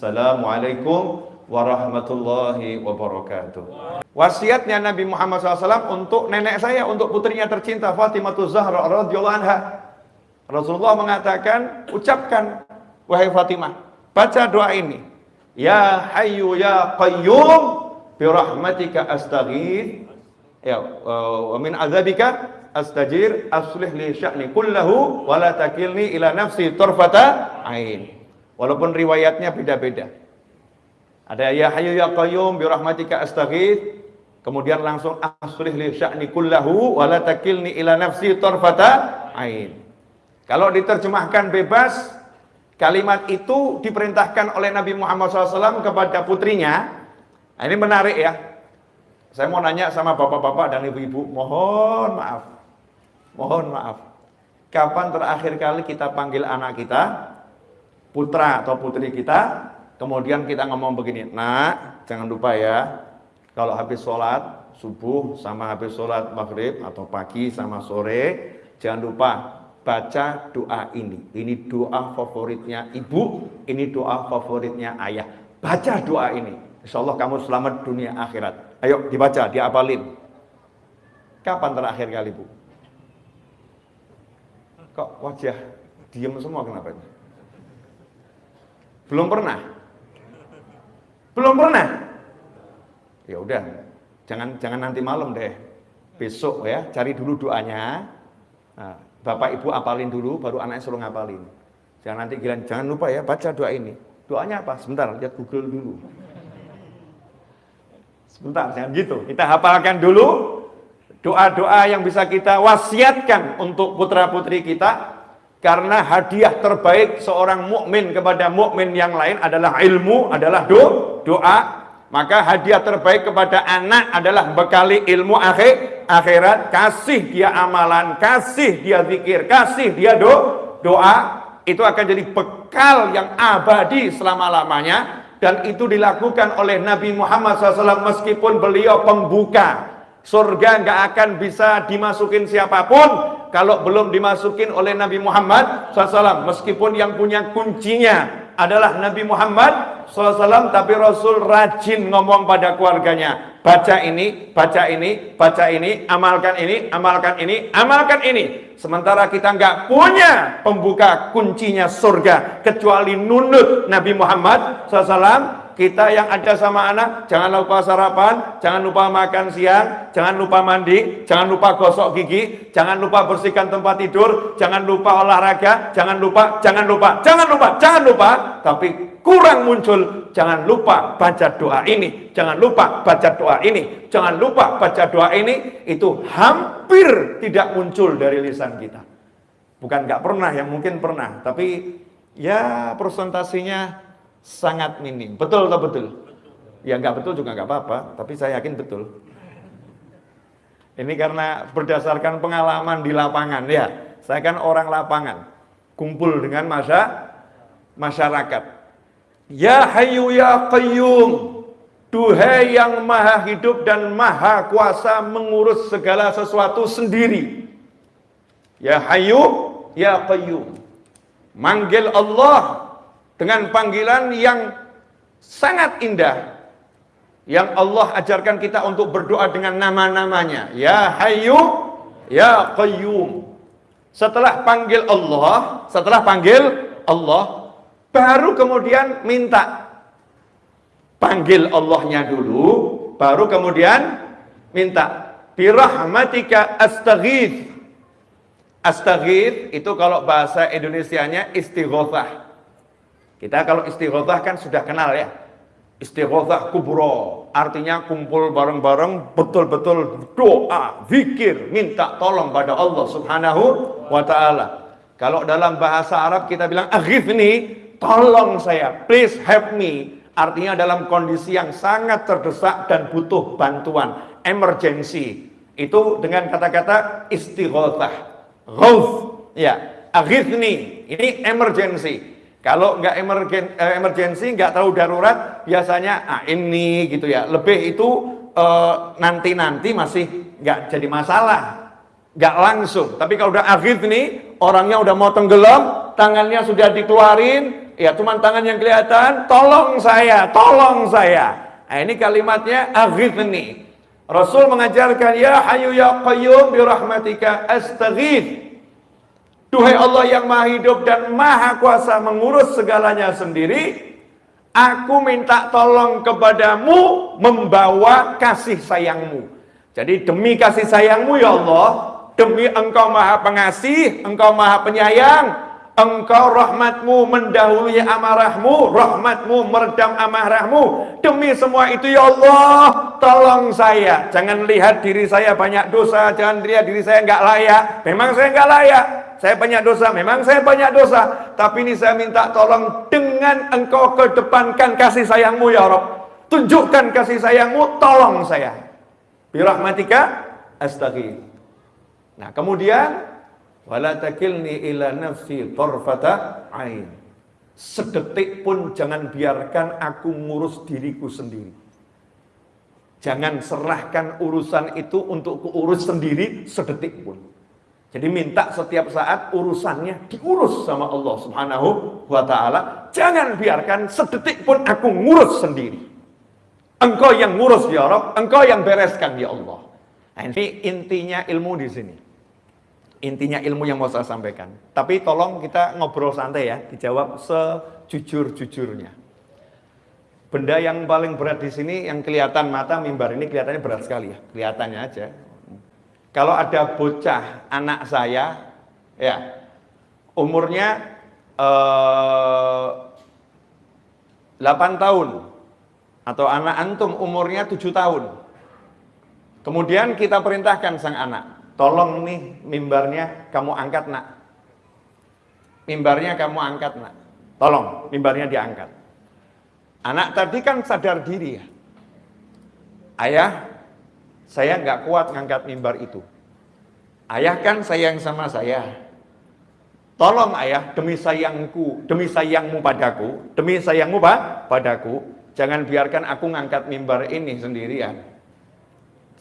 Assalamualaikum warahmatullahi wabarakatuh. Wasiatnya Nabi Muhammad SAW untuk nenek saya, untuk putrinya tercinta Fatimah Zahra radhiyallahu anha. Rasulullah mengatakan, ucapkan wahai Fatimah, baca doa ini. Ya Hayyu ya Qayyum bi rahmatika astaghith ya wa min azabika astajir aslih li sya'ni kullahu wa la takilni ila nafsi tarfata ain. Walaupun riwayatnya beda-beda. Ada ya hayyu ya qayyum bi rahmatika astaghith. Kemudian langsung aslih li sya'ni kullahu wa la takilni ila nafsi tarfata ain. Kalau diterjemahkan bebas, kalimat itu diperintahkan oleh Nabi Muhammad SAW kepada putrinya. Nah, ini menarik ya. Saya mau nanya sama bapak-bapak dan ibu-ibu, mohon maaf. Mohon maaf. Kapan terakhir kali kita panggil anak kita, putra atau putri kita, Kemudian kita ngomong begini, nak jangan lupa ya, kalau habis sholat subuh sama habis sholat maghrib atau pagi sama sore, jangan lupa baca doa ini. Ini doa favoritnya ibu, ini doa favoritnya ayah. Baca doa ini. Insya Allah kamu selamat dunia akhirat. Ayo dibaca, diapalin. Kapan terakhir kali bu? Kok wajah diem semua kenapa ini? Belum pernah? Belum pernah? Ya udah, jangan jangan nanti malam deh. Besok ya, cari dulu doanya. Nah, Bapak Ibu apalin dulu, baru anaknya suruh ngapalin. Jangan nanti gila, jangan lupa ya baca doa ini. Doanya apa? Sebentar, lihat Google dulu. Sebentar, jangan gitu. Kita hafalkan dulu doa-doa yang bisa kita wasiatkan untuk putra-putri kita karena hadiah terbaik seorang mukmin kepada mukmin yang lain adalah ilmu, adalah do, doa. Maka hadiah terbaik kepada anak adalah bekali ilmu akhir, akhirat. Kasih dia amalan, kasih dia zikir, kasih dia do, doa. Itu akan jadi bekal yang abadi selama-lamanya. Dan itu dilakukan oleh Nabi Muhammad SAW meskipun beliau pembuka. Surga nggak akan bisa dimasukin siapa pun kalau belum dimasukin oleh Nabi Muhammad SAW meskipun yang punya kuncinya adalah Nabi Muhammad SAW tapi Rasul rajin ngomong pada keluarganya. Baca ini, baca ini, baca ini, amalkan ini, amalkan ini, amalkan ini. Sementara kita nggak punya pembuka kuncinya surga kecuali nunut Nabi Muhammad SAW kita yang ada sama anak, jangan lupa sarapan, jangan lupa makan siang, jangan lupa mandi, jangan lupa gosok gigi, jangan lupa bersihkan tempat tidur, jangan lupa olahraga, jangan lupa, jangan lupa, jangan lupa, jangan lupa, tapi kurang muncul, jangan lupa baca doa ini, jangan lupa baca doa ini, jangan lupa baca doa ini, itu hampir tidak muncul dari lisan kita. Bukan nggak pernah, yang mungkin pernah, tapi ya presentasinya sangat minim. Betul atau betul? Ya nggak betul juga nggak apa-apa, tapi saya yakin betul. Ini karena berdasarkan pengalaman di lapangan ya. Saya kan orang lapangan, kumpul dengan masa masyarakat. Ya Hayyu ya Qayyum, Duhai yang maha hidup dan maha kuasa mengurus segala sesuatu sendiri. Ya Hayyu ya Qayyum. Manggil Allah dengan panggilan yang sangat indah yang Allah ajarkan kita untuk berdoa dengan nama-namanya. Ya Hayyu ya Qayyum. Setelah panggil Allah setelah panggil Allah baru kemudian minta panggil Allahnya dulu baru kemudian minta birahmatika astaghith. Astaghith itu kalau bahasa Indonesianya istighothah kita kalau istighothah kan sudah kenal ya. Istighothah kubro. Artinya kumpul bareng-bareng betul-betul doa, zikir, minta tolong pada Allah subhanahu wa ta'ala. Kalau dalam bahasa Arab kita bilang aghifni, tolong saya, please help me. Artinya dalam kondisi yang sangat terdesak dan butuh bantuan, emergency. Itu dengan kata-kata istighothah. Ghawth, ya, aghifni, ini emergency. Kalau nggak emergen, eh, emergensi, nggak tahu darurat, biasanya ah, ini gitu ya. Lebih itu eh, nanti-nanti masih nggak jadi masalah, nggak langsung. Tapi kalau udah akhir nih, orangnya udah mau tenggelam, tangannya sudah dikeluarin, Ya, cuma tangan yang kelihatan, tolong saya, tolong saya. Nah, ini kalimatnya aghithni. Rasul mengajarkan ya hayu ya qayyum bi rahmatika astaghith. Duhai Allah yang Maha Hidup dan Maha Kuasa mengurus segalanya sendiri, aku minta tolong kepadamu membawa kasih sayangmu. Jadi demi kasih sayangmu ya Allah, demi Engkau Maha Pengasih, Engkau Maha Penyayang, Engkau rahmatmu mendahului amarahmu, rahmatmu meredam amarahmu. Demi semua itu ya Allah, tolong saya. Jangan lihat diri saya banyak dosa, jangan lihat diri saya enggak layak. Memang saya enggak layak. Saya banyak dosa, memang saya banyak dosa. Tapi ini saya minta tolong dengan engkau kedepankan kasih sayangmu ya Rob. Tunjukkan kasih sayangmu, tolong saya. Birahmatika astaghi. Nah kemudian wala takilni ila nafsi tarfata ain. Sedetik pun jangan biarkan aku ngurus diriku sendiri. Jangan serahkan urusan itu untuk keurus sendiri sedetik pun. Jadi minta setiap saat urusannya diurus sama Allah Subhanahu wa taala. Jangan biarkan sedetik pun aku ngurus sendiri. Engkau yang ngurus ya Rabb, engkau yang bereskan ya Allah. Nah, ini intinya ilmu di sini. Intinya ilmu yang mau saya sampaikan. Tapi tolong kita ngobrol santai ya, dijawab sejujur-jujurnya. Benda yang paling berat di sini yang kelihatan mata mimbar ini kelihatannya berat sekali ya, kelihatannya aja. Kalau ada bocah anak saya, ya umurnya eh, 8 tahun atau anak antum umurnya 7 tahun. Kemudian kita perintahkan sang anak, Tolong nih mimbarnya kamu angkat nak. Mimbarnya kamu angkat nak. Tolong mimbarnya diangkat. Anak tadi kan sadar diri ya. Ayah, saya nggak kuat ngangkat mimbar itu. Ayah kan sayang sama saya. Tolong ayah, demi sayangku, demi sayangmu padaku, demi sayangmu pak, padaku, jangan biarkan aku ngangkat mimbar ini sendirian.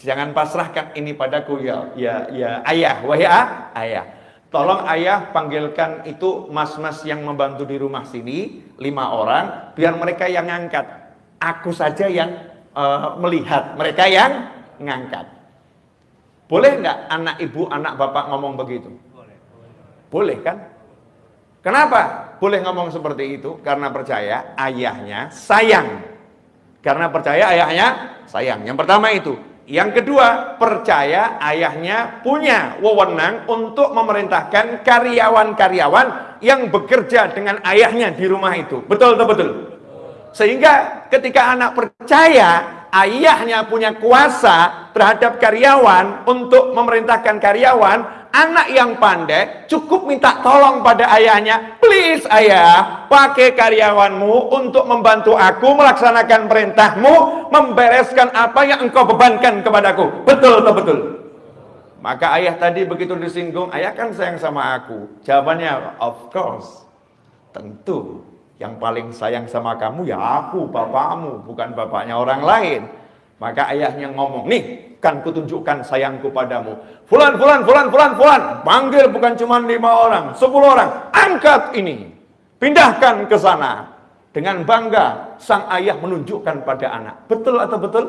Jangan pasrahkan ini padaku ya ya ya ayah, wahai ah, ayah. Tolong ayah panggilkan itu mas-mas yang membantu di rumah sini, lima orang, biar mereka yang ngangkat. Aku saja yang uh, melihat, mereka yang ngangkat. Boleh nggak anak ibu, anak bapak ngomong begitu? Boleh. Kan? Kenapa boleh ngomong seperti itu? Karena percaya ayahnya sayang. Karena percaya ayahnya sayang. Yang pertama itu, yang kedua, percaya ayahnya punya wewenang untuk memerintahkan karyawan-karyawan yang bekerja dengan ayahnya di rumah itu. Betul atau betul? Sehingga ketika anak percaya ayahnya punya kuasa terhadap karyawan untuk memerintahkan karyawan, anak yang pandai cukup minta tolong pada ayahnya, please ayah, pakai karyawanmu untuk membantu aku melaksanakan perintahmu, membereskan apa yang engkau bebankan kepadaku. Betul atau betul? Maka ayah tadi begitu disinggung, ayah kan sayang sama aku. Jawabannya, of course. Tentu, yang paling sayang sama kamu ya aku, bapakmu, bukan bapaknya orang lain. Maka ayahnya ngomong, nih kan kutunjukkan sayangku padamu. Fulan, fulan, fulan, fulan, fulan. Panggil bukan cuma lima orang, sepuluh orang. Angkat ini. Pindahkan ke sana. Dengan bangga, sang ayah menunjukkan pada anak. Betul atau betul?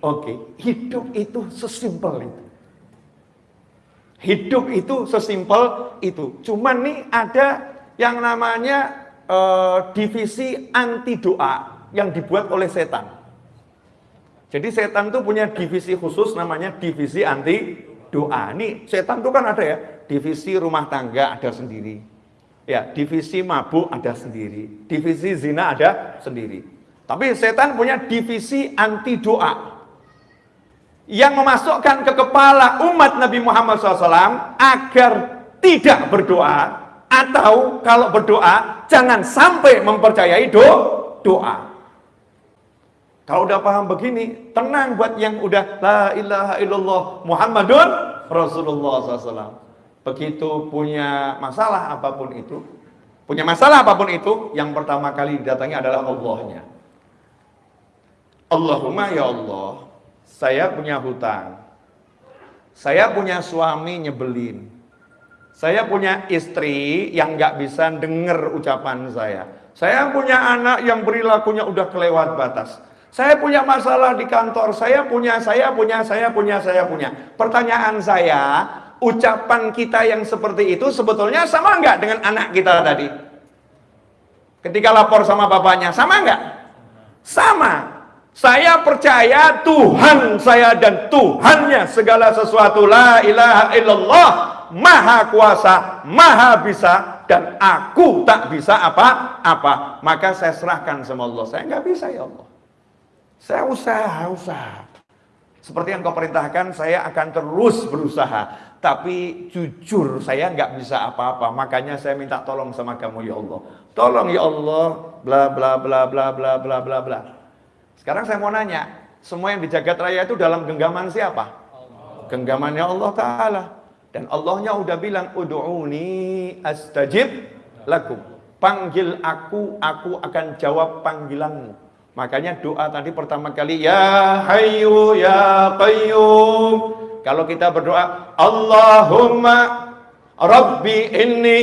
Oke, hidup itu sesimpel itu. Hidup itu sesimpel itu. Cuman nih ada yang namanya uh, divisi anti doa yang dibuat oleh setan. Jadi setan itu punya divisi khusus namanya divisi anti doa. Ini setan itu kan ada ya, divisi rumah tangga ada sendiri. Ya, divisi mabuk ada sendiri. Divisi zina ada sendiri. Tapi setan punya divisi anti doa. Yang memasukkan ke kepala umat Nabi Muhammad SAW agar tidak berdoa atau kalau berdoa jangan sampai mempercayai do doa. Kalau udah paham begini, tenang buat yang udah la ilaha illallah Muhammadun Rasulullah SAW. Begitu punya masalah apa pun itu, punya masalah apa pun itu, yang pertama kali didatangi adalah Allahnya. Allahumma ya Allah, saya punya hutang. Saya punya suami nyebelin. Saya punya istri yang nggak bisa dengar ucapan saya. Saya punya anak yang perilakunya udah kelewat batas. Saya punya masalah di kantor, saya punya, saya punya, saya punya, saya punya. Pertanyaan saya, ucapan kita yang seperti itu sebetulnya sama nggak dengan anak kita tadi? Ketika lapor sama bapaknya, sama nggak? Sama. Saya percaya Tuhan saya dan Tuhannya segala sesuatu. La ilaha illallah. Maha kuasa, maha bisa. Dan aku tak bisa apa-apa. Maka saya serahkan sama Allah. Saya nggak bisa ya Allah. Saya usaha, usaha. Seperti yang kau perintahkan, saya akan terus berusaha. Tapi jujur, saya nggak bisa apa-apa. Makanya saya minta tolong sama kamu, ya Allah. Tolong ya Allah, bla bla bla bla bla bla bla bla. Sekarang saya mau nanya, semua yang di jagat raya itu dalam genggaman siapa? Genggamannya Allah Ta'ala. Dan Allahnya udah bilang, Udu'uni astajib lakum. Panggil aku, aku akan jawab panggilanmu. Makanya doa tadi pertama kali, Ya Hayyu Ya Qayyum. Kalau kita berdoa, Allahumma Rabbi inni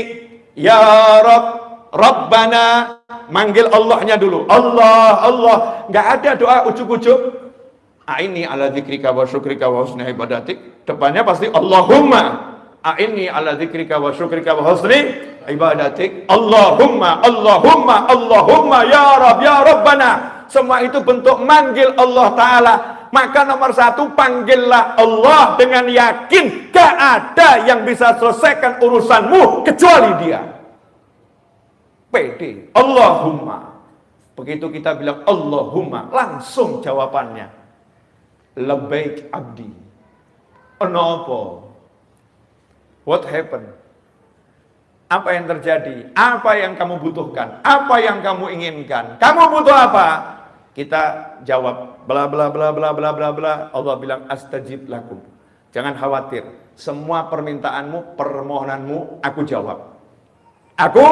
Ya Rabb Rabbana manggil Allahnya dulu. Allah, Allah. Nggak ada doa ucuk-ucuk. Aini ala dzikrika wa syukrika wa husni ibadatik. Depannya pasti Allahumma. Aini ala dzikrika wa syukrika wa husni ibadatik. Allahumma, Allahumma, Allahumma ya Rabb, ya Rabbana. Semua itu bentuk manggil Allah Ta'ala. Maka nomor satu, panggillah Allah dengan yakin. Gak ada yang bisa selesaikan urusanmu kecuali dia. PD. Allahumma. Begitu kita bilang Allahumma, langsung jawabannya. Lebaik abdi. Kenapa? What happened? Apa yang terjadi? Apa yang kamu butuhkan? Apa yang kamu inginkan? Kamu butuh apa? Kita jawab bla bla bla bla bla bla bla. Allah bilang astajib lakum. Jangan khawatir. Semua permintaanmu, permohonanmu aku jawab. Aku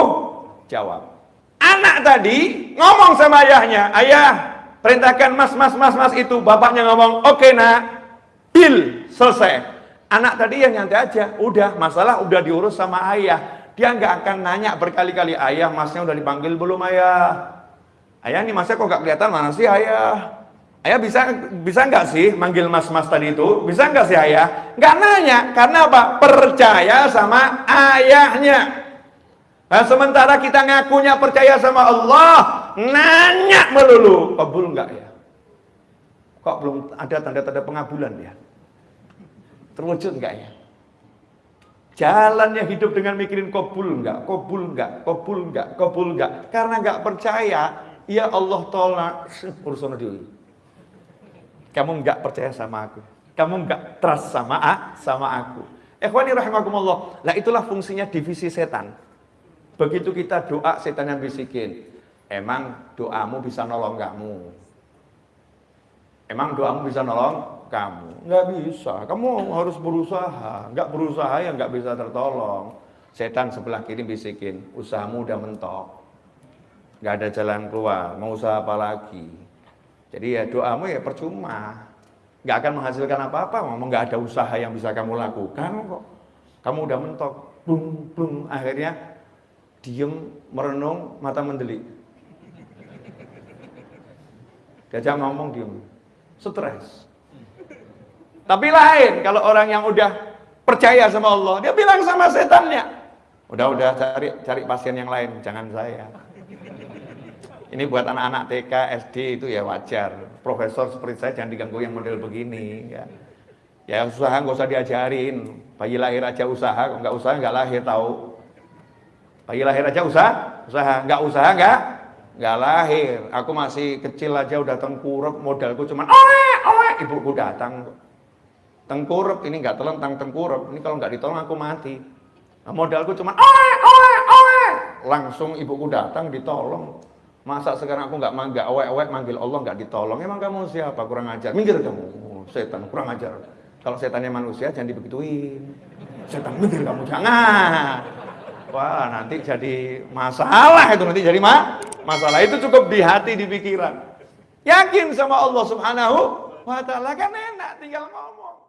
jawab. Anak tadi ngomong sama ayahnya, ayah perintahkan mas mas mas mas itu. Bapaknya ngomong, oke okay, nak, deal, selesai. Anak tadi yang nyantai aja, udah masalah udah diurus sama ayah. Dia nggak akan nanya berkali-kali, ayah masnya udah dipanggil belum ayah? Ayah nih masnya kok nggak kelihatan mana sih ayah? Ayah bisa bisa nggak sih manggil mas-mas tadi itu? Bisa nggak sih ayah? Nggak nanya, karena apa? Percaya sama ayahnya. Nah, sementara kita ngakunya percaya sama Allah, nanya melulu, kabul enggak ya? Kok belum ada tanda-tanda pengabulan ya? Terwujud enggak ya? Jalannya hidup dengan mikirin kabul enggak, kabul enggak, kabul enggak, kabul enggak. Karena enggak percaya, ya Allah tolak urusan dulu. Kamu enggak percaya sama aku. Kamu enggak trust sama sama aku. Ikhwani rahimakumullah. Lah itulah fungsinya divisi setan. Begitu kita doa, setan yang bisikin. Emang doamu bisa nolong kamu? Emang doamu bisa nolong kamu? Nggak bisa. Kamu harus berusaha. Nggak berusaha ya nggak bisa tertolong. Setan sebelah kiri bisikin, usahamu udah mentok. Nggak ada jalan keluar. Mau usaha apa lagi? Jadi ya doamu ya percuma. Nggak akan menghasilkan apa-apa. Ngomong nggak ada usaha yang bisa kamu lakukan kok. Kamu udah mentok. Bung, bung. Akhirnya diem, merenung, mata mendelik. Gajah ngomong diem, stres. Tapi lain kalau orang yang udah percaya sama Allah, dia bilang sama setannya, udah udah cari cari pasien yang lain, jangan saya. Ini buat anak-anak TK, SD itu ya wajar. Profesor seperti saya jangan diganggu yang model begini. Ya, ya usaha nggak usah diajarin. Bayi lahir aja usaha, nggak usaha nggak lahir tahu. Bayi lahir aja usaha, usaha, nggak usaha nggak, nggak lahir. Aku masih kecil aja udah tengkurap, modalku cuma oe, oe, ibuku datang. Tengkurap ini nggak telentang tengkurap, ini kalau nggak ditolong aku mati. Nah, modalku cuma oe, oe, oe, langsung ibuku datang ditolong. Masa sekarang aku nggak mangga, oe, oe, manggil Allah nggak ditolong? Emang kamu siapa? Kurang ajar. Minggir kamu, oh, setan kurang ajar. Kalau setannya manusia jangan dibegituin. Setan minggir kamu jangan. Wah nanti jadi masalah itu nanti jadi ma masalah itu cukup di hati di pikiran. Yakin sama Allah Subhanahu wa taala kan enak tinggal ngomong.